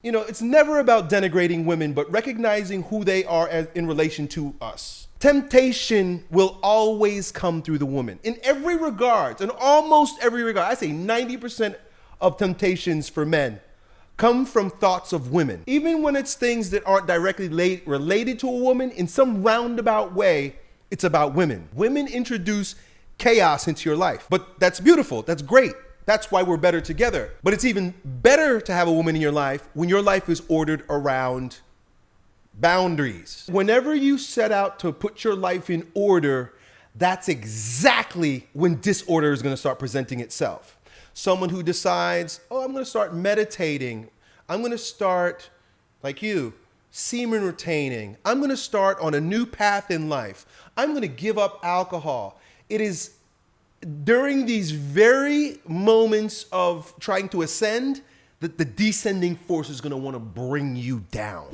You know, it's never about denigrating women, but recognizing who they are as, in relation to us. Temptation will always come through the woman in every regard, in almost every regard. I say 90% of temptations for men come from thoughts of women. Even when it's things that aren't directly related to a woman, in some roundabout way, it's about women. Women introduce chaos into your life, but that's beautiful. That's great. That's why we're better together. But it's even better to have a woman in your life when your life is ordered around boundaries. Whenever you set out to put your life in order, that's exactly when disorder is going to start presenting itself. Someone who decides, oh, I'm going to start meditating. I'm going to start, like you, semen retaining. I'm going to start on a new path in life. I'm going to give up alcohol. It is during these very moments of trying to ascend that the descending force is going to want to bring you down.